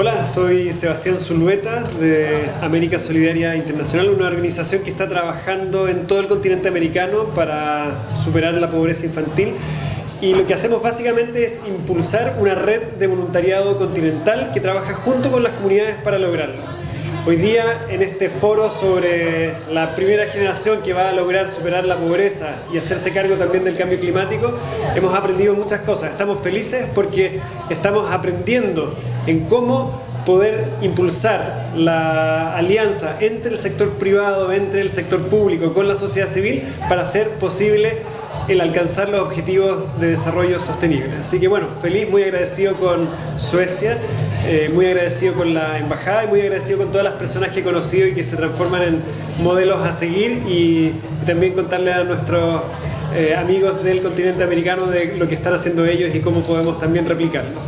Hola, soy Sebastián Zulueta de América Solidaria Internacional, una organización que está trabajando en todo el continente americano para superar la pobreza infantil y lo que hacemos básicamente es impulsar una red de voluntariado continental que trabaja junto con las comunidades para lograrlo. Hoy día en este foro sobre la primera generación que va a lograr superar la pobreza y hacerse cargo también del cambio climático, hemos aprendido muchas cosas. Estamos felices porque estamos aprendiendo en cómo poder impulsar la alianza entre el sector privado, entre el sector público con la sociedad civil para hacer posible el alcanzar los objetivos de desarrollo sostenible. Así que bueno, feliz, muy agradecido con Suecia, eh, muy agradecido con la embajada y muy agradecido con todas las personas que he conocido y que se transforman en modelos a seguir y, también contarle a nuestros eh, amigos del continente americano de lo que están haciendo ellos y cómo podemos también replicarlo.